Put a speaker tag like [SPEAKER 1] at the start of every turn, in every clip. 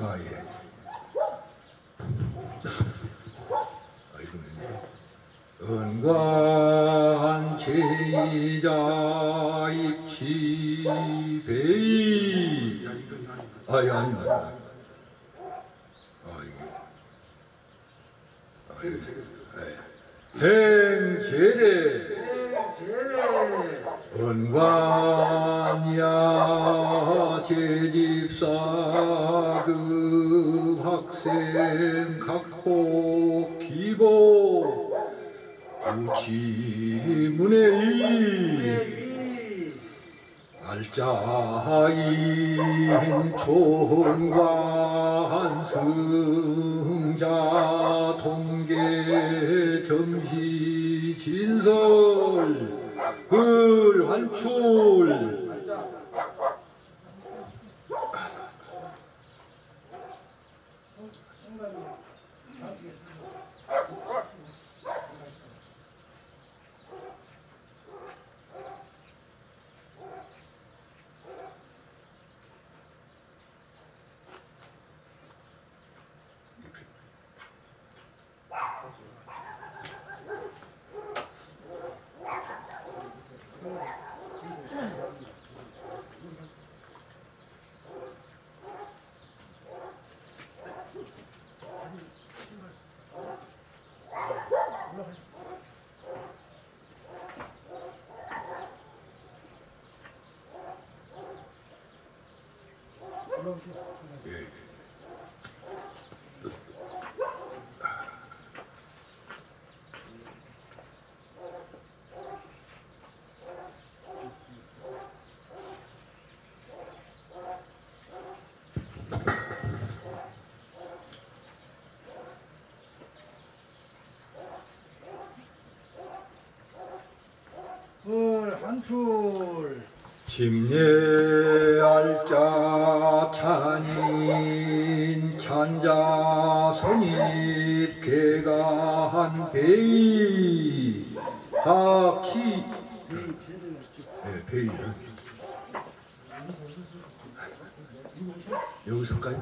[SPEAKER 1] 아, 예. 을
[SPEAKER 2] 한출.
[SPEAKER 1] 침례 알자 찬인 찬자 선입 개가한 배이. 학치 네, 배이 여기서까지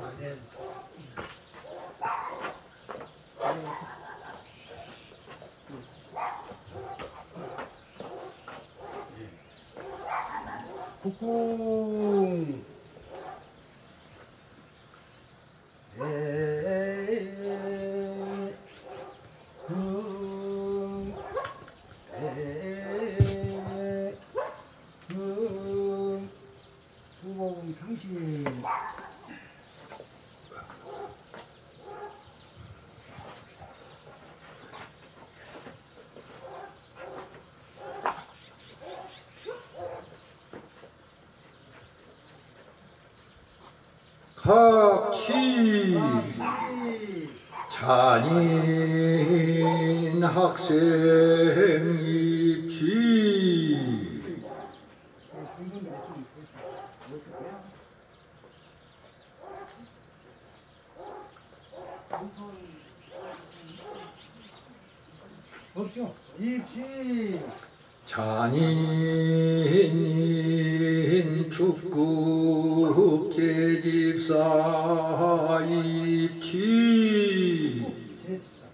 [SPEAKER 2] 북궁 수봉 평신
[SPEAKER 1] 각치. 잔인 학생 입지
[SPEAKER 2] 없죠? 입지
[SPEAKER 1] 잔인 축국 제집사 입지
[SPEAKER 2] 제집사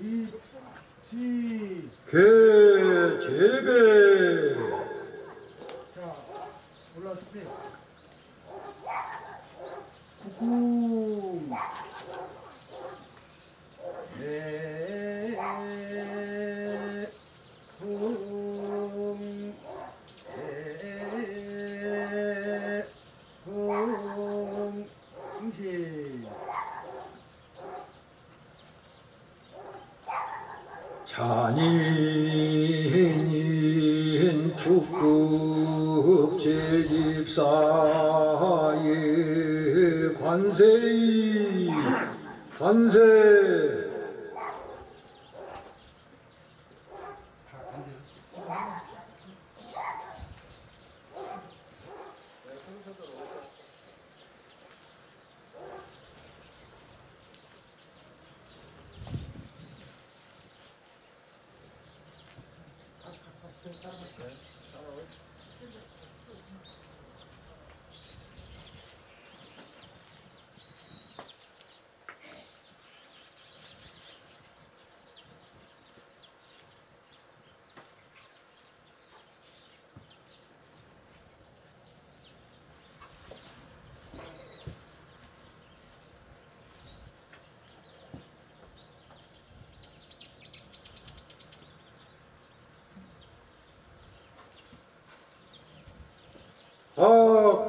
[SPEAKER 2] 입지
[SPEAKER 1] 개제배
[SPEAKER 2] 자 올라서세요 국궁 예
[SPEAKER 1] 축구 국제집사의 관세이 관세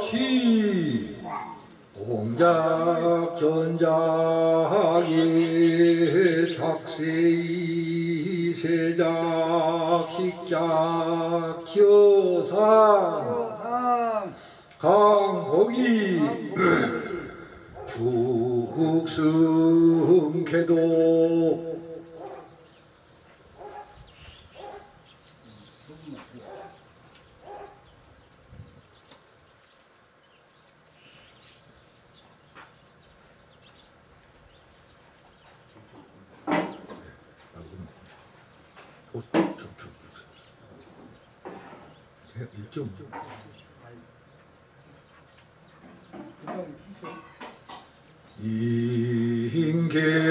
[SPEAKER 1] 박치 공작 전작의 작세이 세작 식작 기어상
[SPEAKER 2] 상
[SPEAKER 1] 강복이 죽승쾌도 일점 인계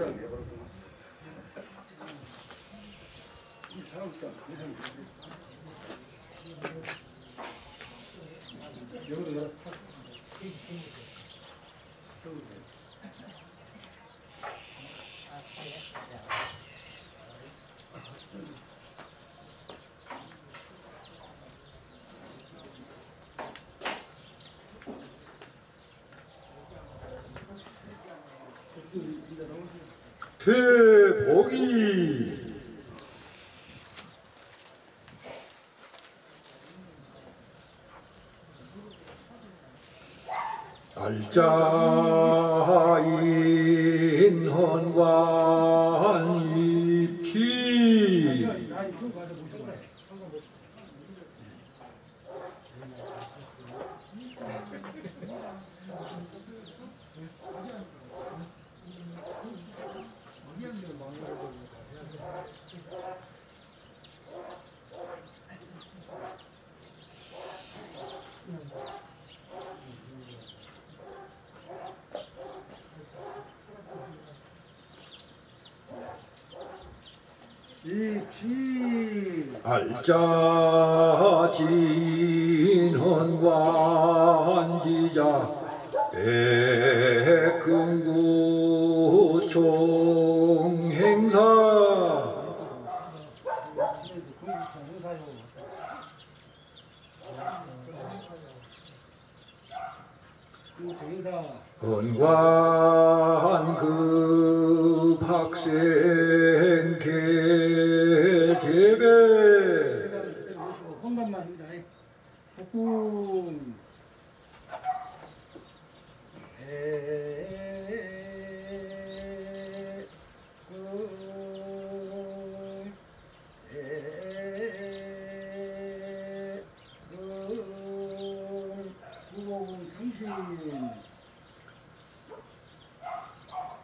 [SPEAKER 1] 사람 퇴복이 알자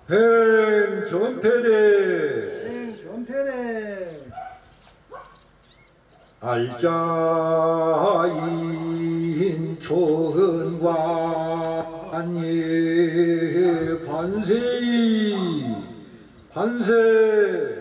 [SPEAKER 1] 행전패래
[SPEAKER 2] 행 전패래
[SPEAKER 1] 알자인 초은관예 관세이 관세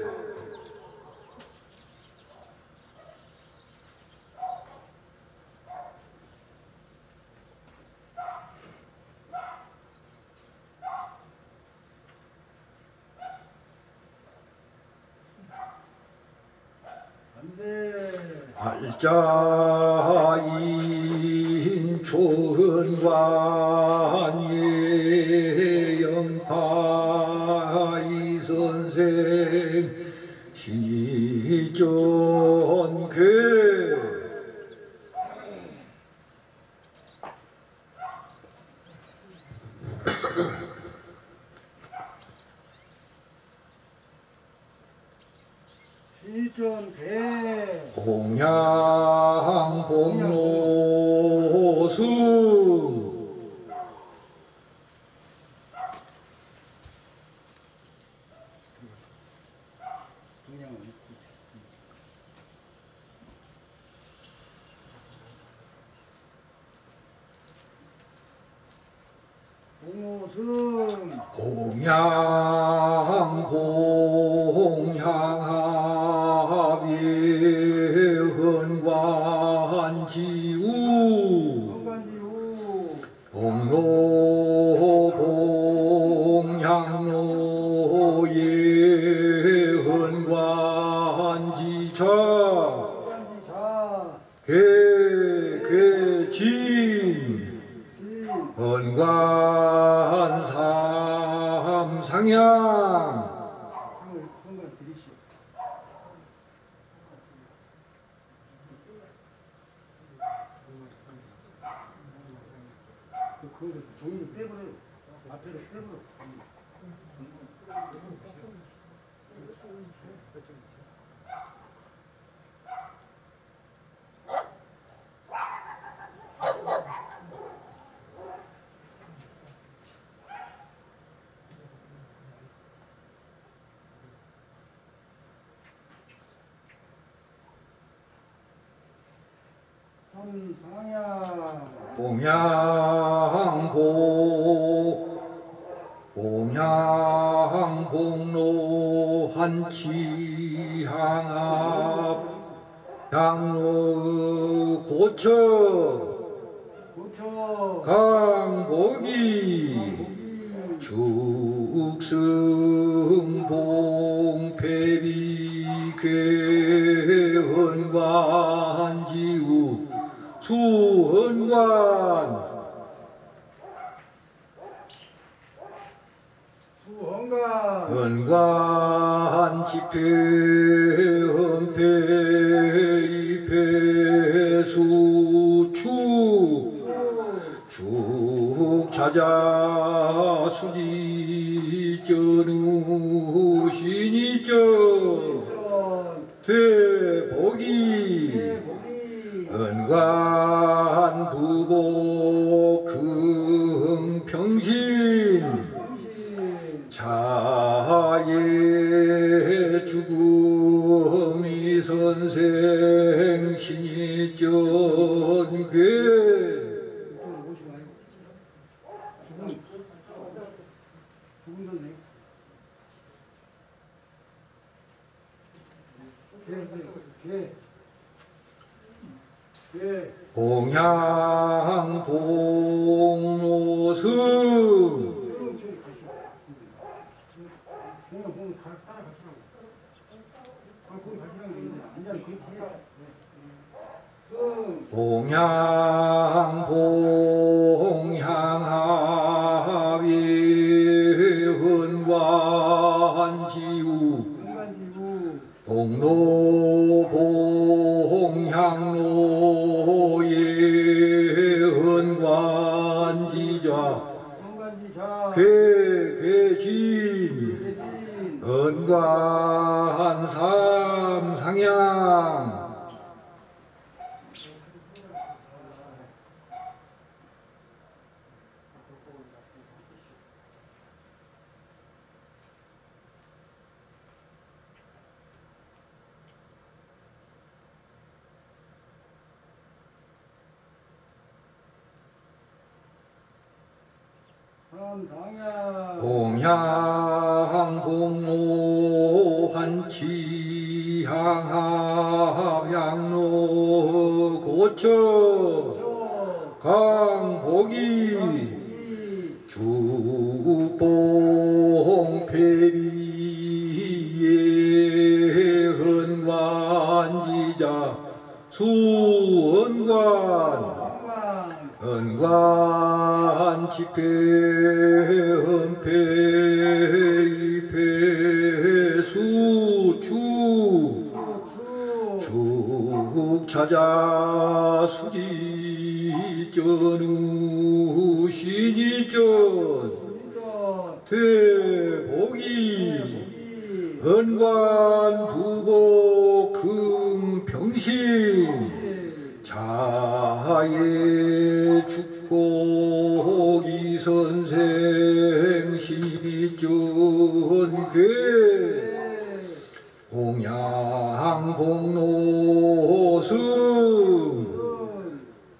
[SPEAKER 2] 안돼
[SPEAKER 1] 알자인 초은관예 영파이 선생 신이 전괴
[SPEAKER 2] 시전대
[SPEAKER 1] 공양복로수
[SPEAKER 2] 그냥
[SPEAKER 1] 공양 공양합의 헌관지우
[SPEAKER 2] 성관지우
[SPEAKER 1] 공로 공양로의 헌관지차
[SPEAKER 2] 성관지자
[SPEAKER 1] 개개진
[SPEAKER 2] 진
[SPEAKER 1] 헌관 삼상향
[SPEAKER 2] 성을 성관 들이시오 그 그거 종이를 빼버려 앞에서 빼버려 선상야
[SPEAKER 1] 봉양보 봉양봉로 한치향합 향로 고처 강복이
[SPEAKER 2] 고기
[SPEAKER 1] 축승봉 패비 괴헌관지우 수헌관.
[SPEAKER 2] 수헌가
[SPEAKER 1] 헌관 집회 헌패 입회 수축 축 찾아 수지 전우 신이전
[SPEAKER 2] 전.
[SPEAKER 1] 되
[SPEAKER 2] God. 거기 가라. 승
[SPEAKER 1] 봉양 봉양하위 헌관지우
[SPEAKER 2] 공간지구
[SPEAKER 1] 동로 괴 괴진
[SPEAKER 2] 대진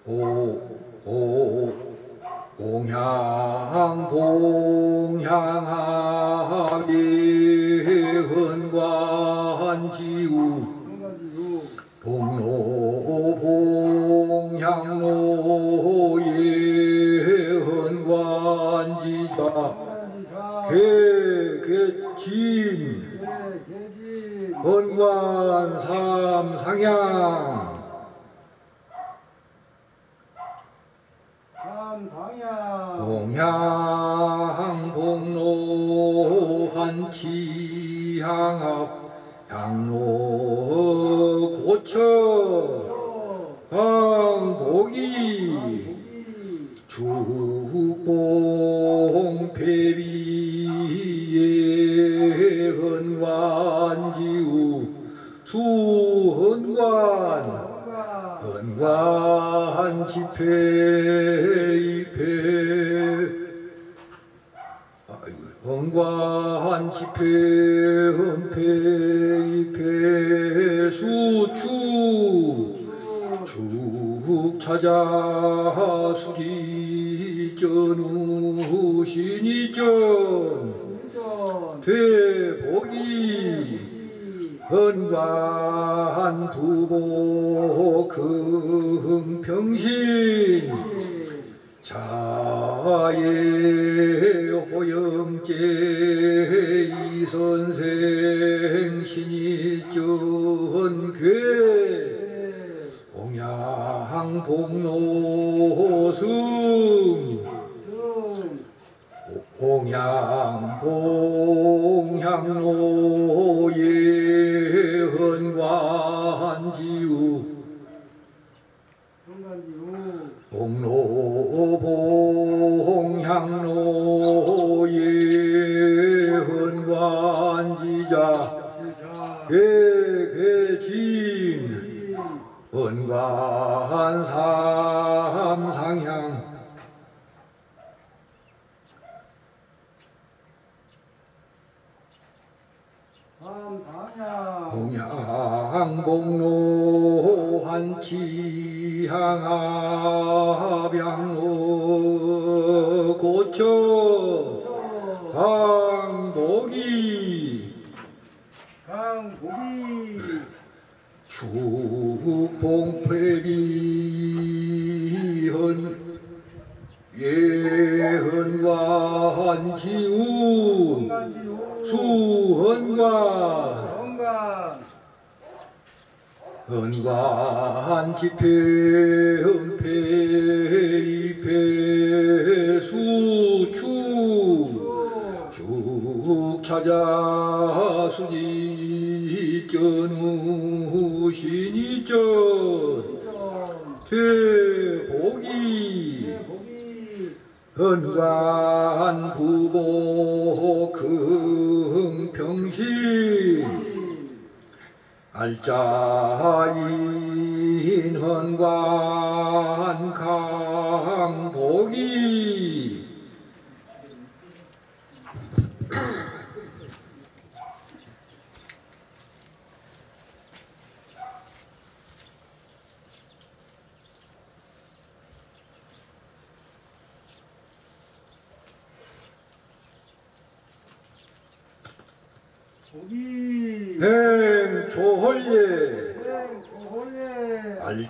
[SPEAKER 1] 오, 오, 옹향보. 유은괴 옹양복노수. 조금평시. 알자인
[SPEAKER 2] 헌과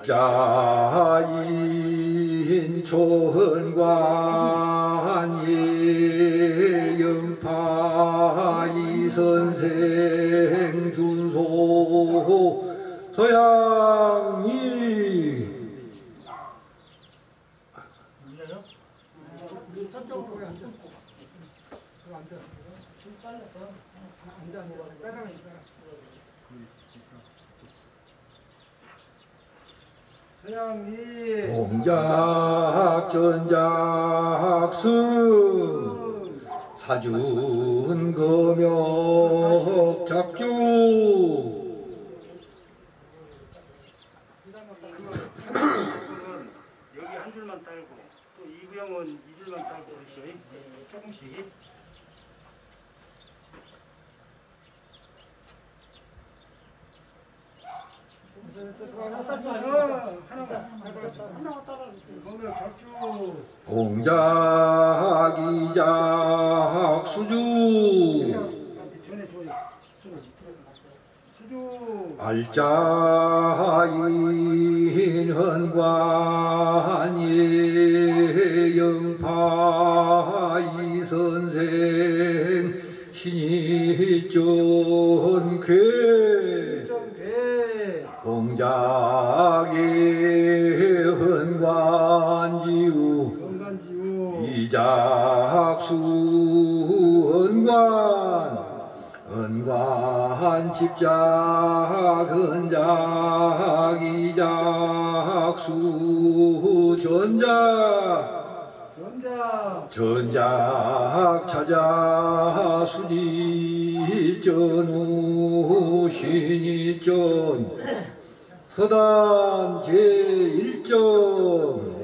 [SPEAKER 1] 알짜인 초헌관 예영파 이선생 준소 서양이
[SPEAKER 2] 저쪽으로 앉아 그거 앉아 앉아 따라가 있잖아 서양이
[SPEAKER 1] 공작 전작승 사준 금역 작주.
[SPEAKER 2] 여기 한 줄만 딸고 또 이부형은 이 줄만 딸고 그러시오. 조금씩 어, 하나만 하나만 따라 그러면 적주 전에 줘요 수주.
[SPEAKER 1] 알짜인 헌관 집작 헌작 이작수 전작.
[SPEAKER 2] 전자
[SPEAKER 1] 전작 찾아 수지 전우 신이전. 서단 제1점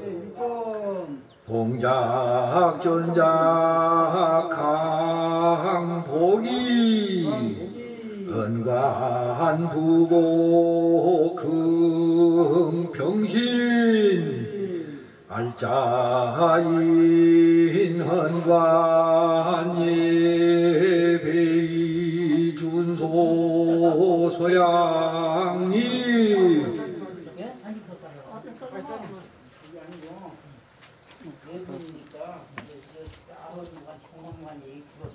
[SPEAKER 2] 일본
[SPEAKER 1] 봉작 전작 강복이 은관 부보 금평신 알짜인 헌관 예배이 준소 소양이
[SPEAKER 3] 아버지가 공공만이 그거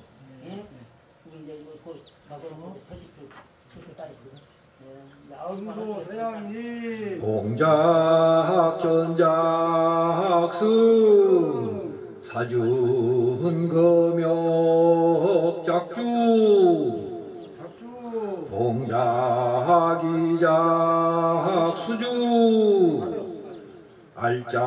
[SPEAKER 3] 예? 그리고 이제 그 나도 터지고 그렇게 따지거든.
[SPEAKER 2] 야음소 서양이
[SPEAKER 1] 공작 전작승 사준 금역 작주 봉작이작 수주 알짜인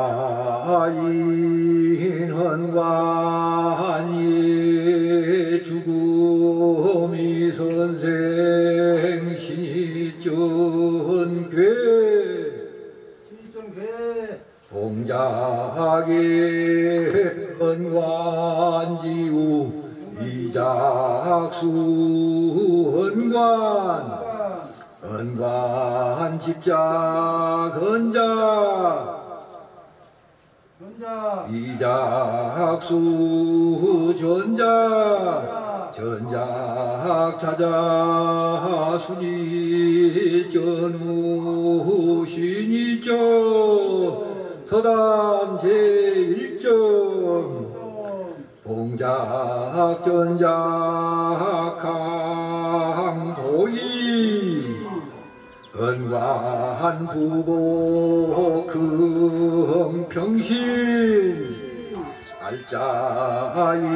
[SPEAKER 1] 헌관 예 죽음이 선생 봉작의 헌관지우 이작수 헌관. 헌관 집작
[SPEAKER 2] 전자.
[SPEAKER 1] 이작수 전작 전작 찾아 순이 전우 서단 제1점 봉작 전작 강보이. 은관 부보 금평신. 알짜인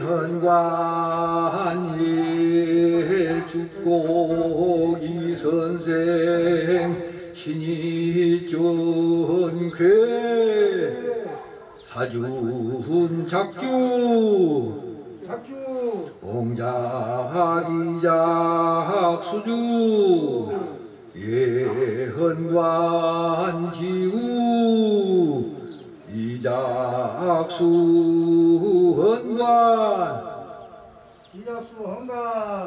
[SPEAKER 1] 헌관 예 죽고 이 선생 전쾌 사준 작주. 봉작이작 수주. 예헌관 지우. 이작수 헌관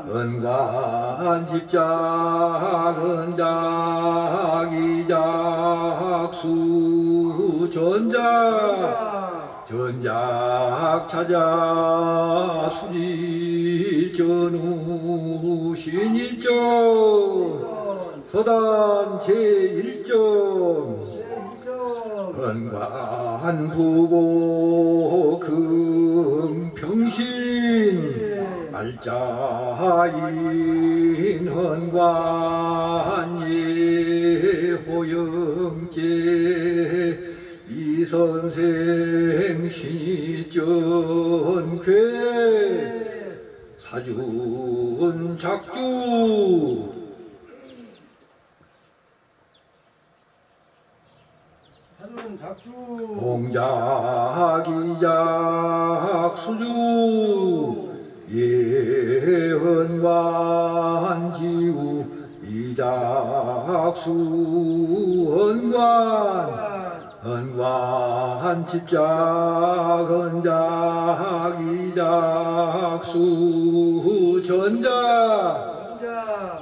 [SPEAKER 2] 헌관
[SPEAKER 1] 집작 헌작 이작 수 전작
[SPEAKER 2] 전자
[SPEAKER 1] 전작 찾아 수지 전후 신일점 서단 제1점
[SPEAKER 2] 제1점
[SPEAKER 1] 건관 부보 금평신 알짜인 헌관예 호영제 이선생 신전괴. 작주.
[SPEAKER 2] 사준 작주.
[SPEAKER 1] 공작이작 수주 예헌관 지우 이작수 헌관. 헌관 집작 헌작 이작수 전작.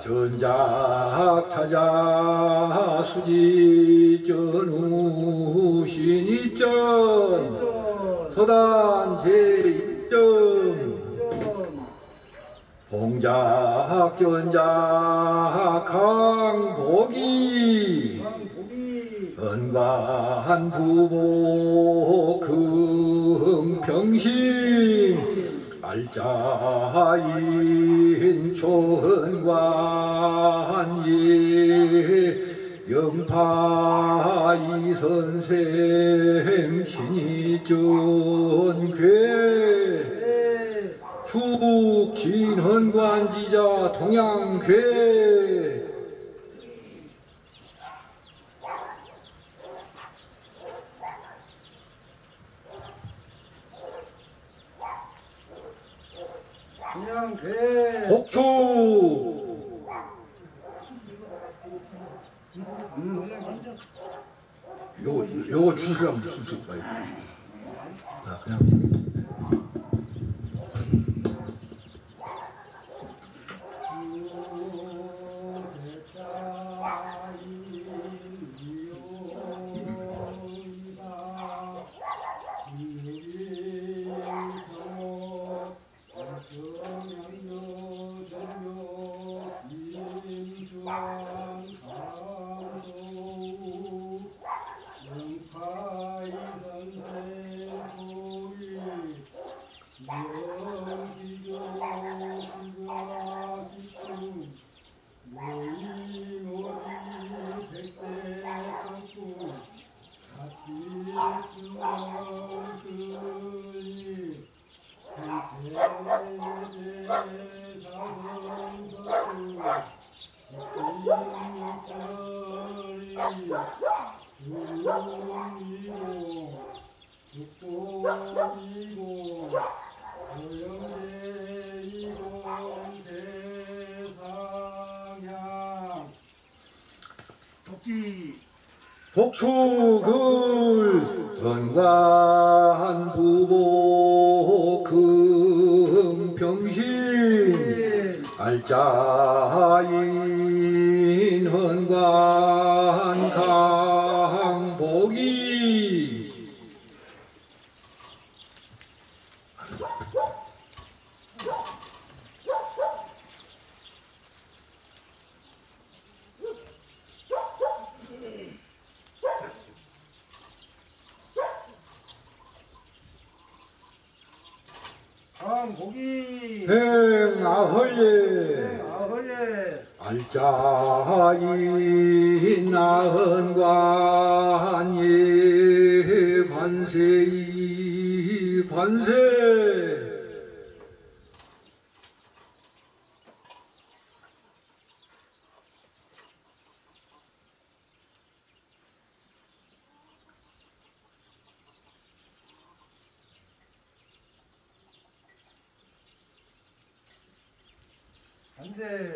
[SPEAKER 2] 전작
[SPEAKER 1] 찾아 수지 전후 신이전.
[SPEAKER 2] 전
[SPEAKER 1] 서단 제1점
[SPEAKER 2] 점
[SPEAKER 1] 공작 전작 강복이. 은관 부모 금평신. 알짜인 초은관 예 영파 이 선생 신이전괴. 네축 진헌관지자 동양괴.
[SPEAKER 2] 음, 그냥
[SPEAKER 1] 요거 요거 주시면 주실 거예요. 자 그냥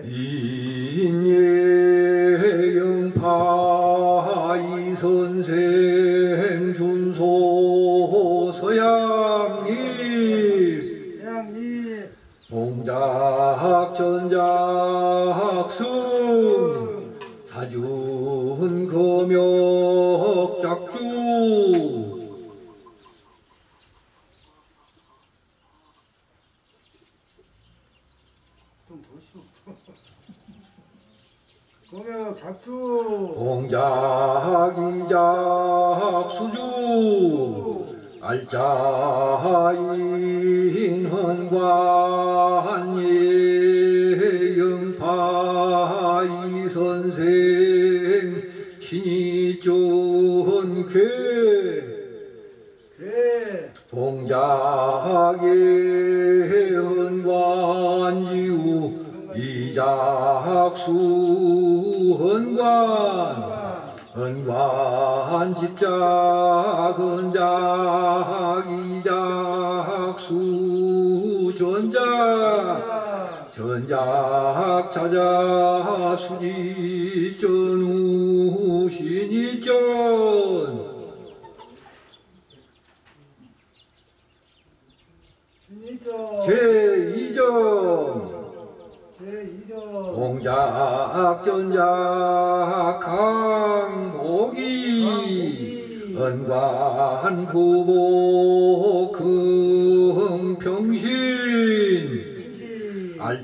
[SPEAKER 1] 인예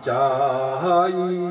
[SPEAKER 1] 팔자이.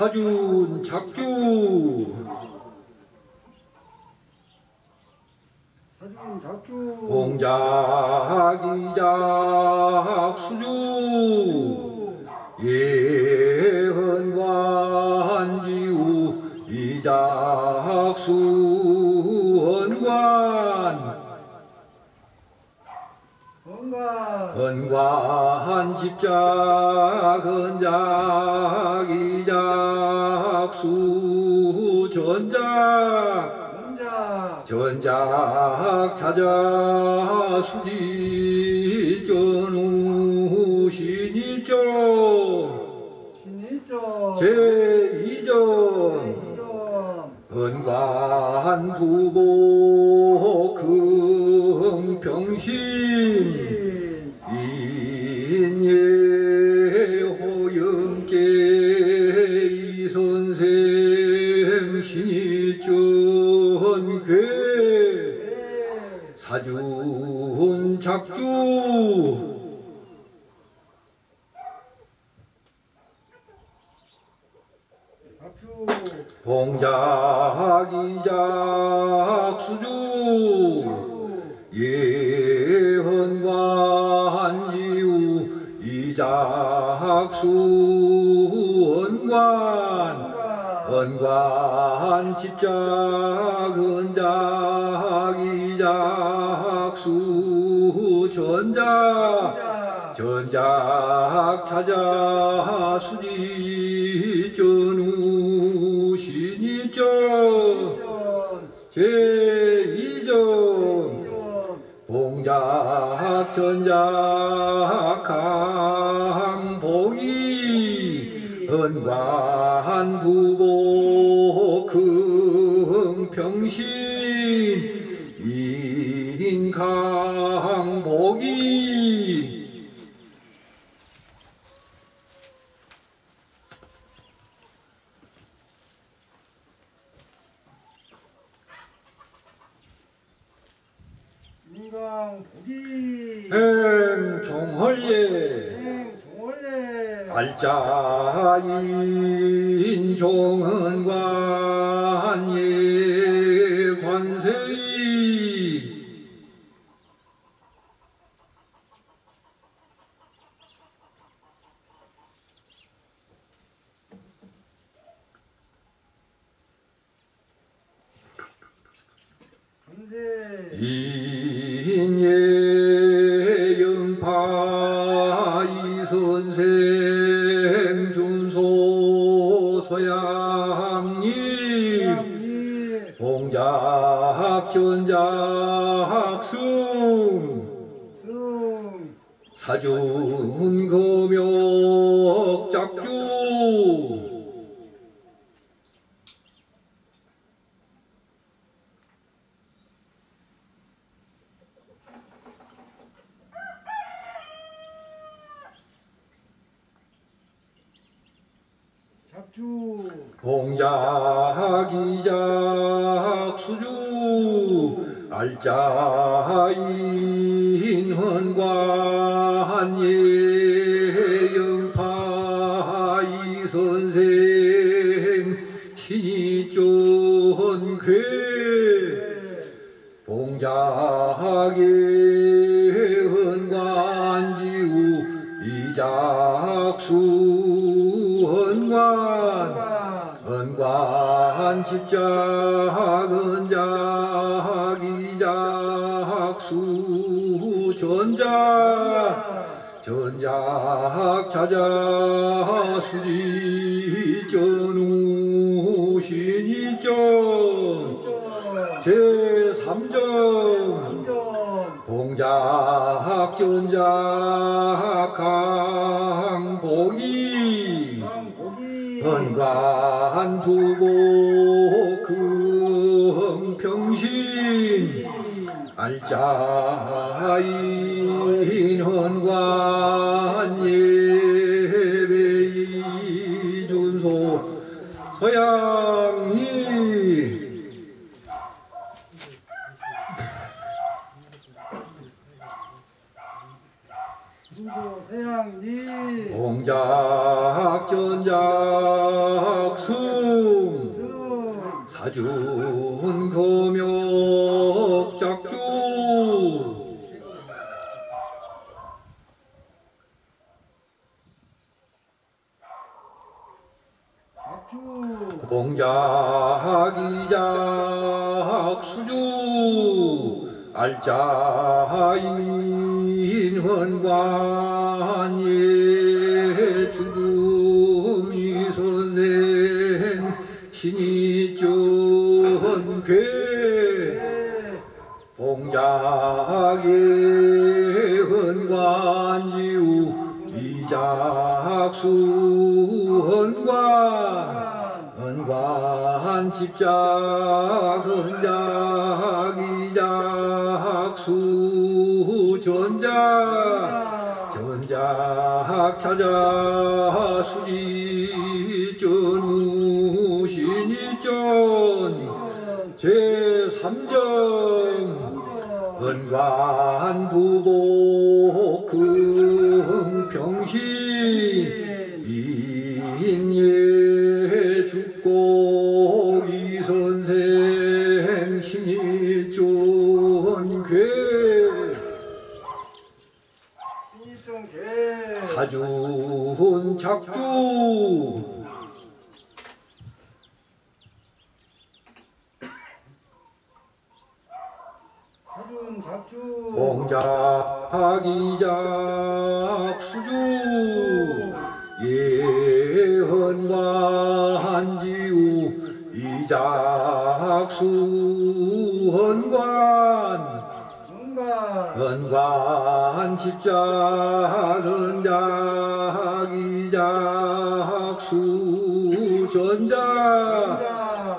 [SPEAKER 1] 사준 작주. 사준 작주. 공작이작 수주. 예헌관지우 이작수. 원관 십작은 작이작수 전작
[SPEAKER 2] 전작.
[SPEAKER 1] 찾아 수지 전우
[SPEAKER 2] 신이죠 제이전
[SPEAKER 1] 은관 부복 금평신 봉작이작 수주 예헌관지우 이작수 헌관 헌관 집작 헌작 이작수 전작 전작 찾아 수지. 전작한 복이 은관 구보
[SPEAKER 2] 금평신
[SPEAKER 1] 인가 음,
[SPEAKER 2] 행종헐예. 알자인 종은관예 관세이 인예 파이 선생 준소 서양님 봉작 전작 승 사준
[SPEAKER 1] 금요
[SPEAKER 2] 공장이
[SPEAKER 1] 공장
[SPEAKER 2] 공작 이작 수주. 예헌관지우. 이작수 헌관. 헌관 집작 헌작 이작수 전작.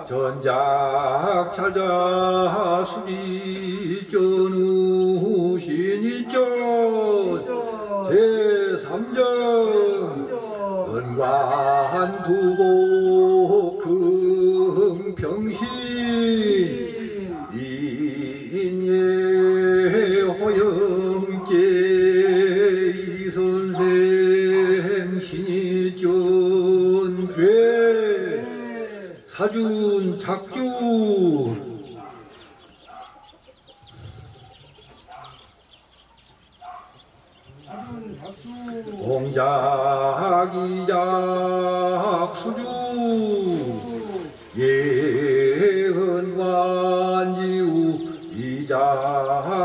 [SPEAKER 1] 전작 찾아 수기. 은관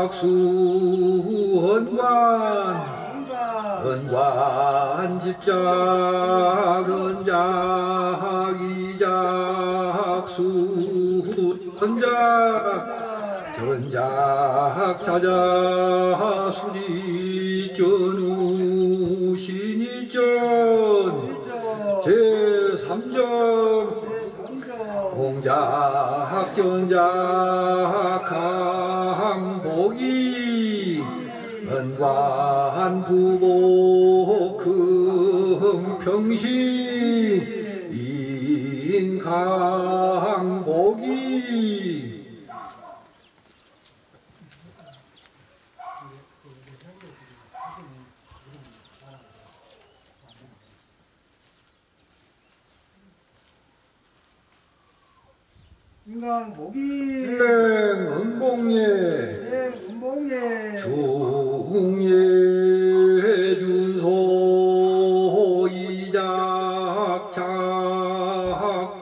[SPEAKER 1] 이작수 헌관. 집작 은작 이작 수 전작 전작 찾아 수리 전우 신이전. 제3정. 공작 전작 은관 부보 금평신 인강복이
[SPEAKER 2] 인간 목이
[SPEAKER 1] 은봉예
[SPEAKER 2] 운봉에
[SPEAKER 1] 중예 준소 이작착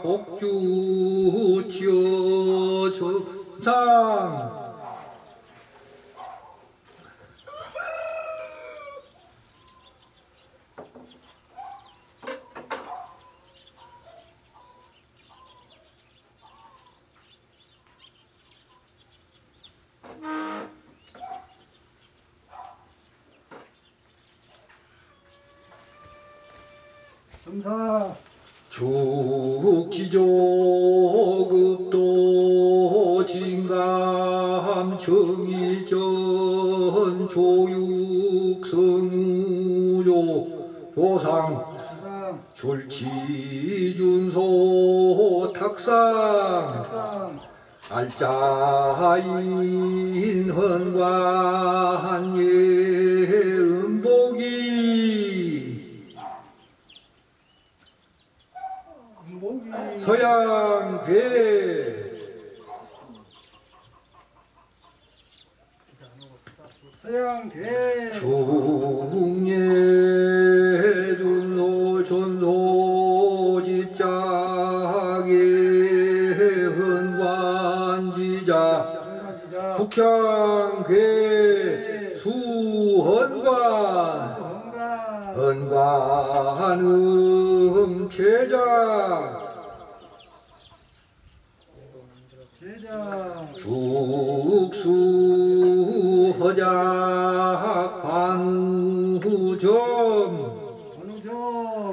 [SPEAKER 1] 복주 치어 천상
[SPEAKER 2] 점사.
[SPEAKER 1] 죽지조급도 진감 정의전 조육성우조 조상
[SPEAKER 2] 사상
[SPEAKER 1] 줄치준소 탁상. 알짜인 헌관 예음복이
[SPEAKER 2] 운봉이
[SPEAKER 1] 서양괴
[SPEAKER 2] 서양대
[SPEAKER 1] 중예 준소 전소 헌관지자.
[SPEAKER 2] 한가지자.
[SPEAKER 1] 북향괴 수헌관.
[SPEAKER 2] 건강
[SPEAKER 1] 헌관음
[SPEAKER 2] 제자.
[SPEAKER 1] 죽수 허작 반후점.
[SPEAKER 2] 어느 점.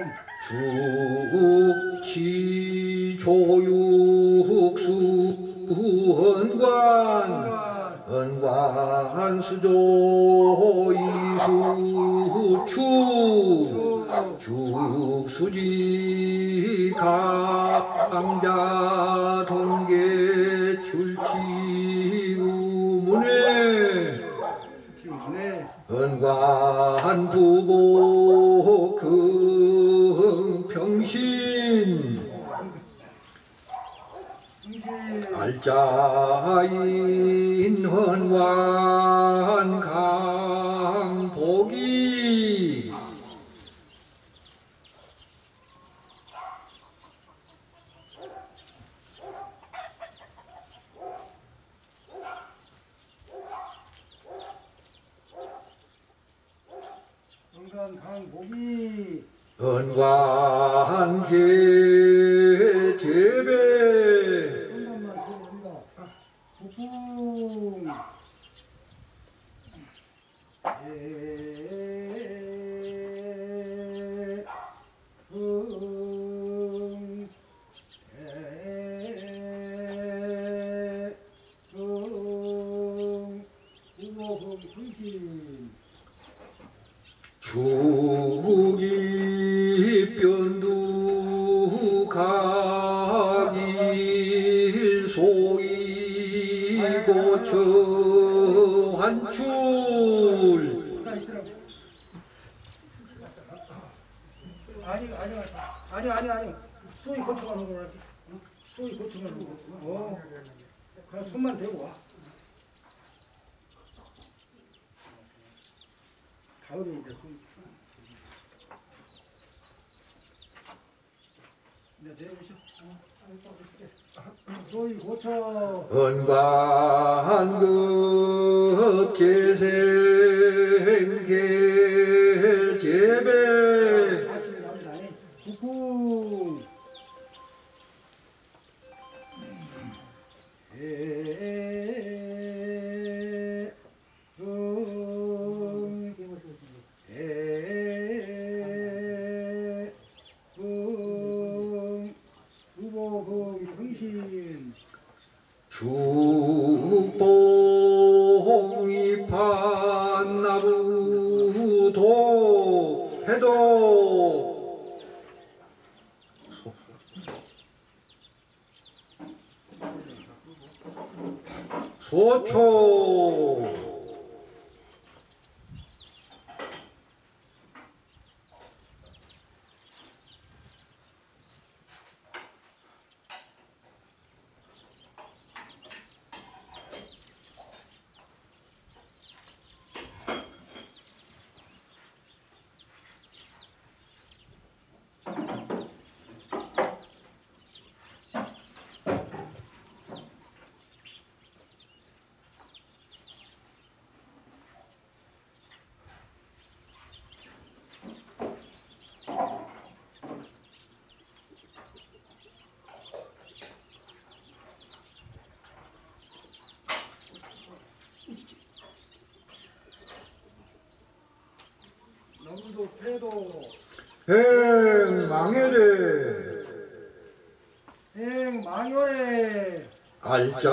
[SPEAKER 1] 죽치 조육수 헌관. 헌관 수조 이수추. 죽수지 강자 은관 부보 금평신.
[SPEAKER 2] 충실
[SPEAKER 1] 알짜인 헌관 강복이
[SPEAKER 2] 건강 강복이
[SPEAKER 1] 은관 True. 삼도 태도. 행망해래.
[SPEAKER 2] 행 망해
[SPEAKER 1] 알자인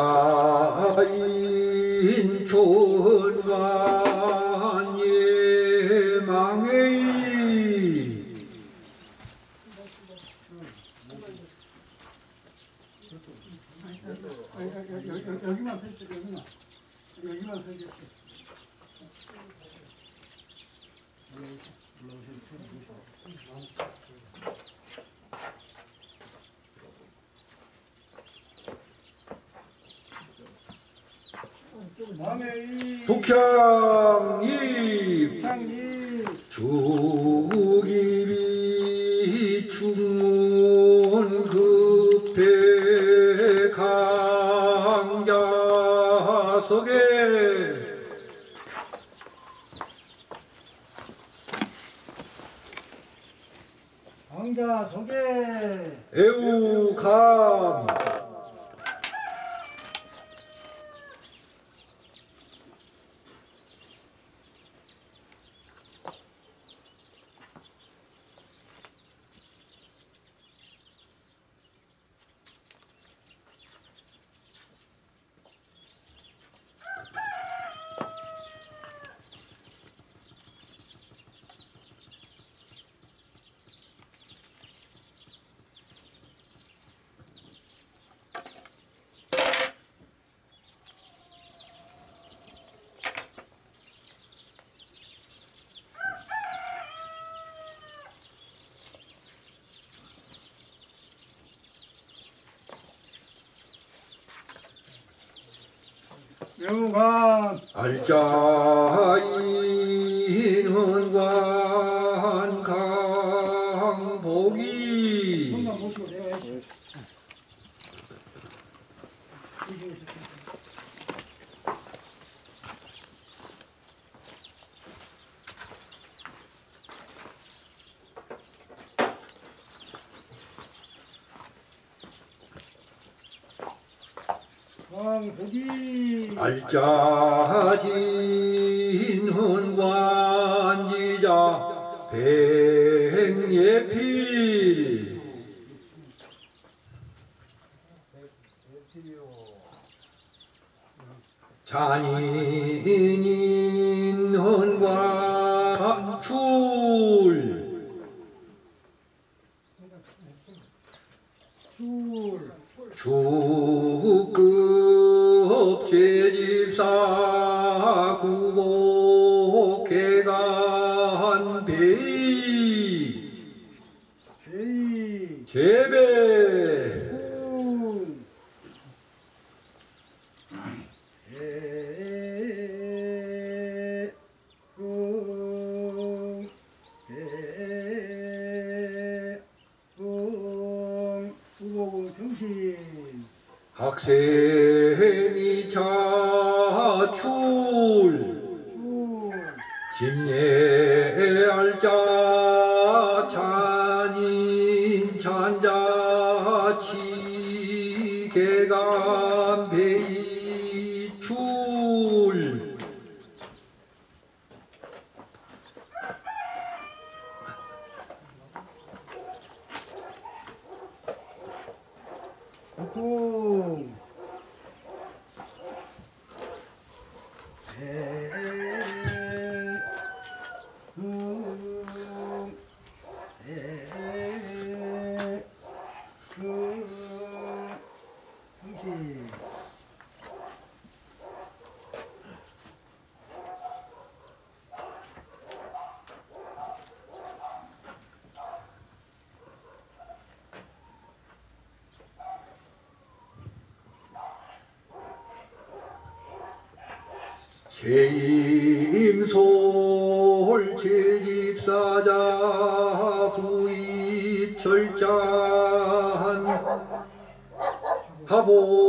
[SPEAKER 2] 존만
[SPEAKER 1] Donc, euh.
[SPEAKER 2] 유관
[SPEAKER 1] 알자인훈관 강복이.
[SPEAKER 2] 강복이
[SPEAKER 1] 알짜진 오호. 제임솔 제집사자 구입철장. 하보